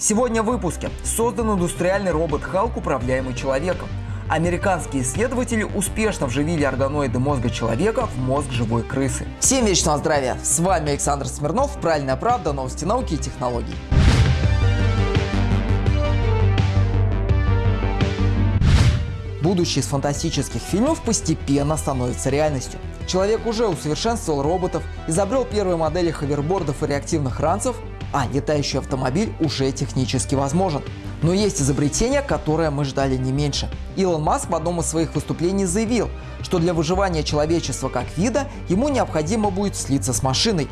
Сегодня в выпуске создан индустриальный робот Халк, управляемый человеком. Американские исследователи успешно вживили органоиды мозга человека в мозг живой крысы. Всем вечного здравия! С вами Александр Смирнов, Правильная правда, новости науки и технологий. Будущее из фантастических фильмов постепенно становится реальностью. Человек уже усовершенствовал роботов, изобрел первые модели ховербордов и реактивных ранцев, а летающий автомобиль уже технически возможен. Но есть изобретение, которое мы ждали не меньше. Илон Маск в одном из своих выступлений заявил, что для выживания человечества как вида ему необходимо будет слиться с машиной,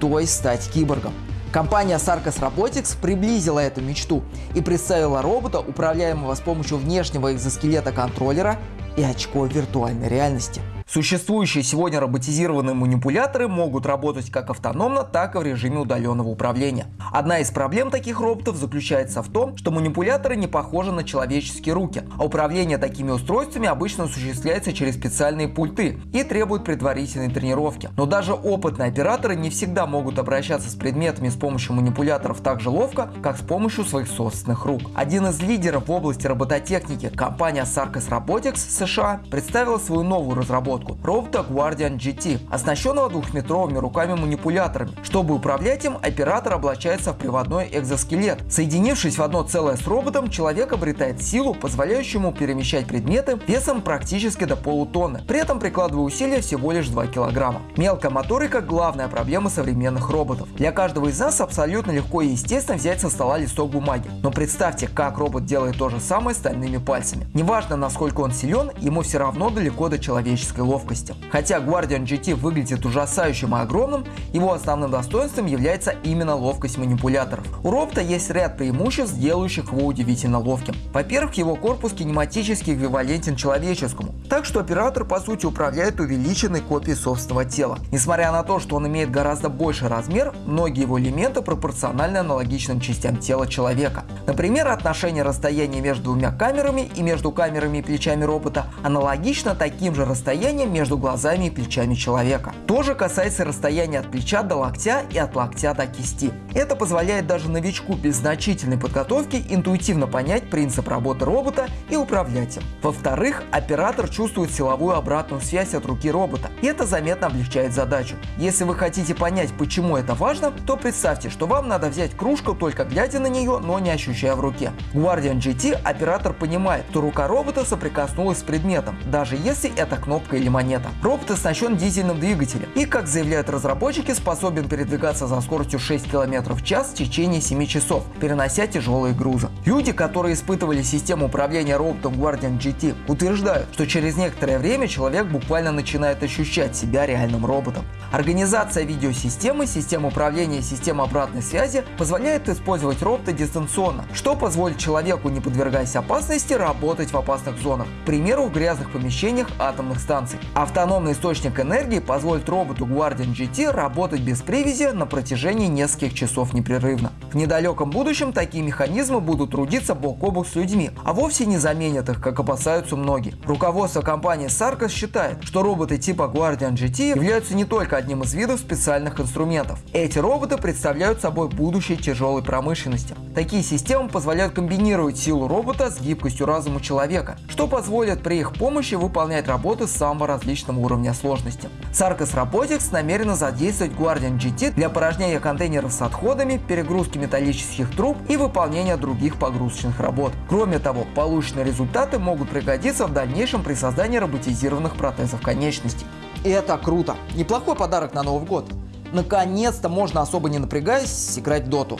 то есть стать киборгом. Компания Sarcos Robotics приблизила эту мечту и представила робота, управляемого с помощью внешнего экзоскелета контроллера и очков виртуальной реальности. Существующие сегодня роботизированные манипуляторы могут работать как автономно, так и в режиме удаленного управления. Одна из проблем таких роботов заключается в том, что манипуляторы не похожи на человеческие руки, а управление такими устройствами обычно осуществляется через специальные пульты и требует предварительной тренировки. Но даже опытные операторы не всегда могут обращаться с предметами с помощью манипуляторов так же ловко, как с помощью своих собственных рук. Один из лидеров в области робототехники, компания Sarcos Robotics США, представила свою новую разработку разработку робота Guardian GT, оснащенного двухметровыми руками-манипуляторами. Чтобы управлять им, оператор облачается в приводной экзоскелет. Соединившись в одно целое с роботом, человек обретает силу, позволяющую ему перемещать предметы весом практически до полутонны, при этом прикладывая усилия всего лишь 2 килограмма. Мелкая моторика – главная проблема современных роботов. Для каждого из нас абсолютно легко и естественно взять со стола листок бумаги. Но представьте, как робот делает то же самое стальными пальцами. Неважно, насколько он силен, ему все равно далеко до человеческой ловкости. Хотя Guardian GT выглядит ужасающим и огромным, его основным достоинством является именно ловкость манипуляторов. У робота есть ряд преимуществ, делающих его удивительно ловким. Во-первых, его корпус кинематически эквивалентен человеческому, так что оператор по сути управляет увеличенной копией собственного тела. Несмотря на то, что он имеет гораздо больший размер, многие его элементы пропорциональны аналогичным частям тела человека. Например, отношение расстояния между двумя камерами и между камерами и плечами робота аналогично таким же расстоянием расстояние между глазами и плечами человека. То же касается расстояния от плеча до локтя и от локтя до кисти. Это позволяет даже новичку без значительной подготовки интуитивно понять принцип работы робота и управлять им. Во-вторых, оператор чувствует силовую обратную связь от руки робота, и это заметно облегчает задачу. Если вы хотите понять, почему это важно, то представьте, что вам надо взять кружку только глядя на нее, но не ощущая в руке. Guardian GT оператор понимает, что рука робота соприкоснулась с предметом, даже если это кнопка или монета. Робот оснащен дизельным двигателем и, как заявляют разработчики, способен передвигаться за скоростью 6 км в час в течение 7 часов, перенося тяжелые грузы. Люди, которые испытывали систему управления роботом Guardian GT, утверждают, что через некоторое время человек буквально начинает ощущать себя реальным роботом. Организация видеосистемы, система управления и система обратной связи позволяет использовать робота дистанционно, что позволит человеку, не подвергаясь опасности, работать в опасных зонах, к примеру, в грязных помещениях атомных станций. Автономный источник энергии позволит роботу Guardian GT работать без привязи на протяжении нескольких часов непрерывно. В недалеком будущем такие механизмы будут трудиться бок о бок с людьми, а вовсе не заменят их, как опасаются многие. Руководство компании Sarcos считает, что роботы типа Guardian GT являются не только одним из видов специальных инструментов. Эти роботы представляют собой будущее тяжелой промышленности. Такие системы позволяют комбинировать силу робота с гибкостью разума человека, что позволит при их помощи выполнять работы самого различного уровня сложности. Sarcos Robotics намерена задействовать Guardian GT для порожнения контейнеров с отходами, перегрузки металлических труб и выполнения других погрузочных работ. Кроме того, полученные результаты могут пригодиться в дальнейшем при создании роботизированных протезов конечностей. Это круто. Неплохой подарок на Новый год. Наконец-то можно особо не напрягаясь играть в доту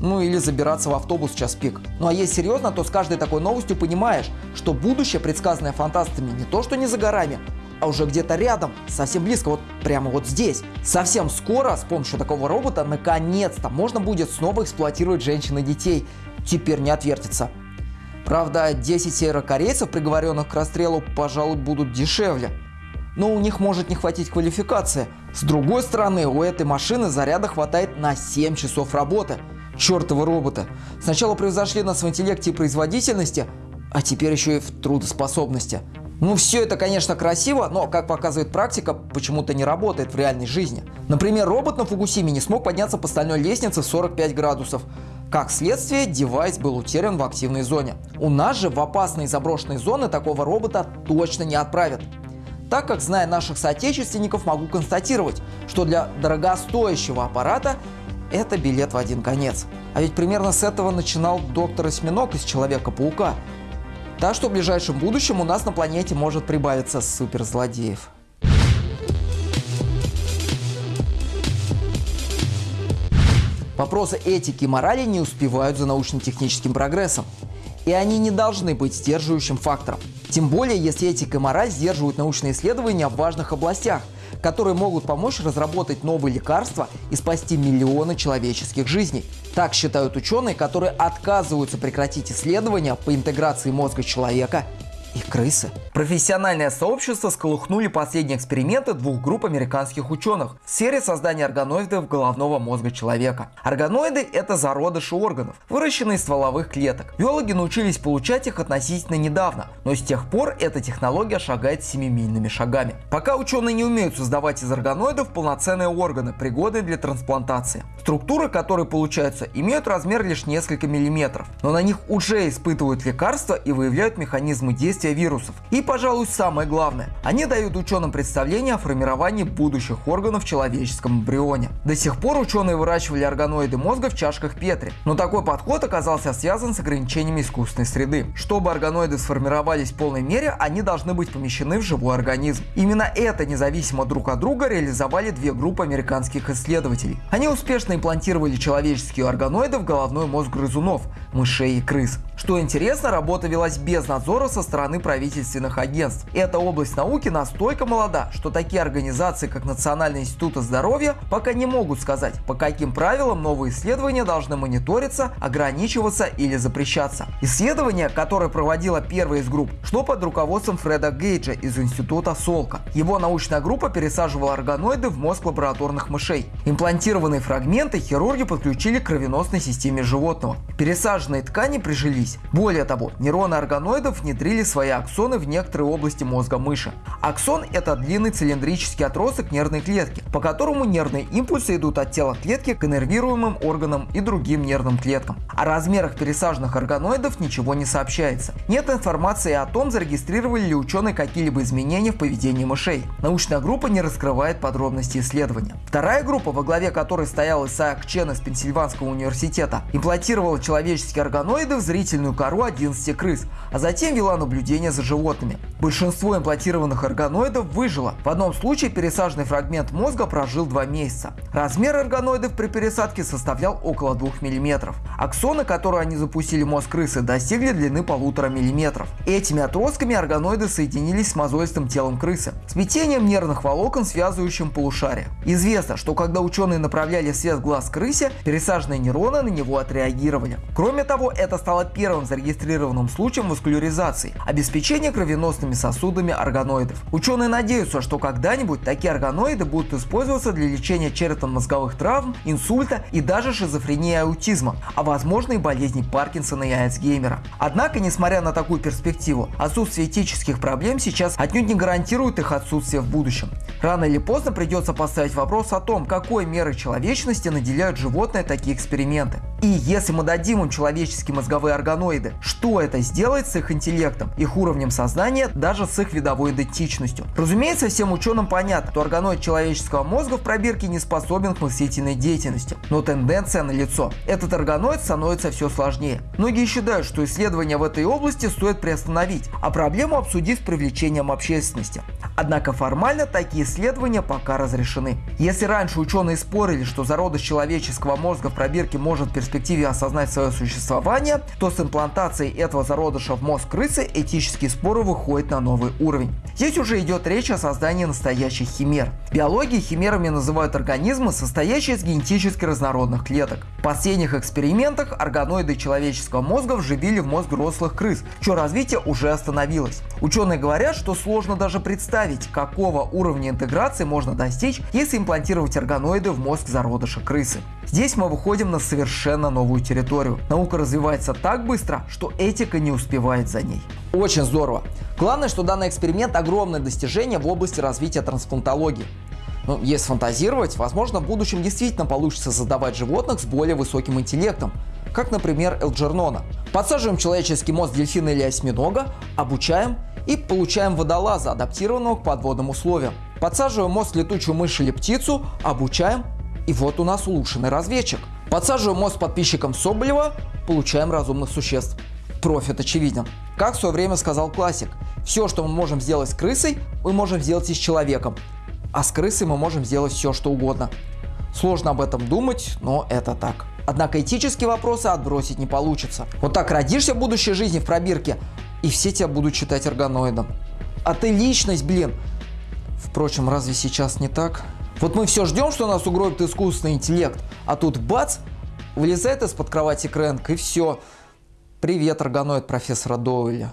ну или забираться в автобус в час пик. Ну а если серьезно, то с каждой такой новостью понимаешь, что будущее, предсказанное фантастами, не то что не за горами, а уже где-то рядом, совсем близко, вот прямо вот здесь. Совсем скоро с помощью такого робота наконец-то можно будет снова эксплуатировать женщин и детей. Теперь не отвертится. Правда, 10 северокорейцев, приговоренных к расстрелу, пожалуй, будут дешевле. Но у них может не хватить квалификации. С другой стороны, у этой машины заряда хватает на 7 часов работы чертовы робота. Сначала превзошли нас в интеллекте и производительности, а теперь еще и в трудоспособности. Ну все это, конечно, красиво, но, как показывает практика, почему-то не работает в реальной жизни. Например, робот на Фугусиме не смог подняться по стальной лестнице в 45 градусов. Как следствие, девайс был утерян в активной зоне. У нас же в опасные заброшенные зоны такого робота точно не отправят. Так как, зная наших соотечественников, могу констатировать, что для дорогостоящего аппарата это билет в один конец. А ведь примерно с этого начинал доктор Осьминог из Человека-паука. Так что в ближайшем будущем у нас на планете может прибавиться суперзлодеев. Вопросы этики и морали не успевают за научно-техническим прогрессом. И они не должны быть сдерживающим фактором. Тем более, если этика и мораль сдерживают научные исследования в важных областях, которые могут помочь разработать новые лекарства и спасти миллионы человеческих жизней. Так считают ученые, которые отказываются прекратить исследования по интеграции мозга человека и крысы. Профессиональное сообщество сколыхнули последние эксперименты двух групп американских ученых в сфере создания органоидов головного мозга человека. Органоиды – это зародыши органов, выращенные из стволовых клеток. Биологи научились получать их относительно недавно, но с тех пор эта технология шагает семимильными шагами. Пока ученые не умеют создавать из органоидов полноценные органы, пригодные для трансплантации. Структуры, которые получаются, имеют размер лишь несколько миллиметров, но на них уже испытывают лекарства и выявляют механизмы действия действия вирусов. И, пожалуй, самое главное, они дают ученым представление о формировании будущих органов в человеческом эмбрионе. До сих пор ученые выращивали органоиды мозга в чашках Петри, но такой подход оказался связан с ограничениями искусственной среды. Чтобы органоиды сформировались в полной мере, они должны быть помещены в живой организм. Именно это независимо друг от друга реализовали две группы американских исследователей. Они успешно имплантировали человеческие органоиды в головной мозг грызунов, мышей и крыс. Что интересно, работа велась без надзора со стороны правительственных агентств. Эта область науки настолько молода, что такие организации, как Национальный институт здоровья, пока не могут сказать, по каким правилам новые исследования должны мониториться, ограничиваться или запрещаться. Исследование, которое проводила первая из групп, шло под руководством Фреда Гейджа из института Солка. Его научная группа пересаживала органоиды в мозг лабораторных мышей. Имплантированные фрагменты хирурги подключили к кровеносной системе животного. Пересаженные ткани прижились. Более того, нейроны органоидов внедрили свои аксоны в некоторые области мозга мыши. Аксон – это длинный цилиндрический отросток нервной клетки, по которому нервные импульсы идут от тела клетки к иннервируемым органам и другим нервным клеткам. О размерах пересаженных органоидов ничего не сообщается. Нет информации о том, зарегистрировали ли ученые какие-либо изменения в поведении мышей. Научная группа не раскрывает подробности исследования. Вторая группа, во главе которой стоял Исаак Чен из Пенсильванского университета, имплантировала человеческие органоиды в растительную кору 11 крыс, а затем вела наблюдение за животными. Большинство имплантированных органоидов выжило. В одном случае пересаженный фрагмент мозга прожил 2 месяца. Размер органоидов при пересадке составлял около 2 мм. Аксоны, которые они запустили в мозг крысы, достигли длины 1,5 мм. Этими отростками органоиды соединились с мозолистым телом крысы, смятением нервных волокон, связывающим полушария. Известно, что когда ученые направляли свет в глаз крысе, пересаженные нейроны на него отреагировали. Кроме того, это стало первым зарегистрированным случаем васкуляризации – обеспечения кровеносными сосудами органоидов. Ученые надеются, что когда-нибудь такие органоиды будут использоваться для лечения черепно-мозговых травм, инсульта и даже шизофрении и аутизма, а возможно и болезней Паркинсона и Альцгеймера. Однако, несмотря на такую перспективу, отсутствие этических проблем сейчас отнюдь не гарантирует их отсутствие в будущем. Рано или поздно придется поставить вопрос о том, какой мерой человечности наделяют животные такие эксперименты. И если мы дадим им человеческие мозговые органоиды, что это сделает с их интеллектом, их уровнем сознания, даже с их видовой идентичностью? Разумеется, всем ученым понятно, что органоид человеческого мозга в пробирке не способен к мыслительной деятельности. Но тенденция налицо. Этот органоид становится все сложнее. Многие считают, что исследования в этой области стоит приостановить, а проблему обсудить с привлечением общественности. Однако формально такие исследования пока разрешены. Если раньше ученые спорили, что зародыш человеческого мозга в пробирке может перспективно перспективе осознать свое существование, то с имплантацией этого зародыша в мозг крысы этические споры выходят на новый уровень. Здесь уже идет речь о создании настоящих химер. В биологии химерами называют организмы, состоящие из генетически разнородных клеток. В последних экспериментах органоиды человеческого мозга вживили в мозг взрослых крыс, чье развитие уже остановилось. Ученые говорят, что сложно даже представить, какого уровня интеграции можно достичь, если имплантировать органоиды в мозг зародыша крысы. Здесь мы выходим на совершенно новую территорию. Наука развивается так быстро, что этика не успевает за ней. Очень здорово. Главное, что данный эксперимент огромное достижение в области развития трансплантологии. Ну, если фантазировать, возможно, в будущем действительно получится создавать животных с более высоким интеллектом, как, например, Элджернона. Подсаживаем человеческий мозг дельфина или осьминога, обучаем и получаем водолаза, адаптированного к подводным условиям. Подсаживаем мозг летучую мышь или птицу, обучаем, и вот у нас улучшенный разведчик. Подсаживаем мозг подписчикам Соболева, получаем разумных существ. Профит очевиден. Как в свое время сказал классик, все, что мы можем сделать с крысой, мы можем сделать и с человеком. А с крысой мы можем сделать все, что угодно. Сложно об этом думать, но это так. Однако этические вопросы отбросить не получится. Вот так родишься в будущей жизни в пробирке, и все тебя будут считать органоидом. А ты личность, блин. Впрочем, разве сейчас не так? Вот мы все ждем, что нас угробит искусственный интеллект, а тут бац, вылезает из-под кровати Крэнк и все. Привет, органоид профессора Доуэля.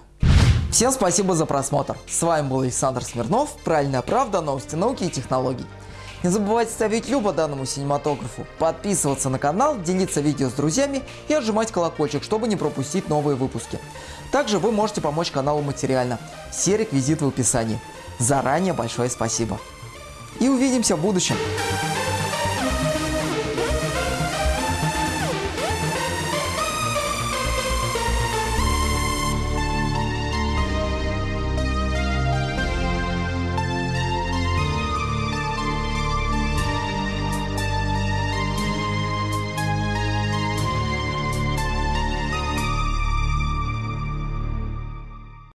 Всем спасибо за просмотр. С вами был Александр Смирнов, Правильная правда, новости науки и технологий. Не забывайте ставить любо данному синематографу, подписываться на канал, делиться видео с друзьями и отжимать колокольчик, чтобы не пропустить новые выпуски. Также вы можете помочь каналу материально. Все реквизиты в описании. Заранее большое спасибо. И увидимся в будущем.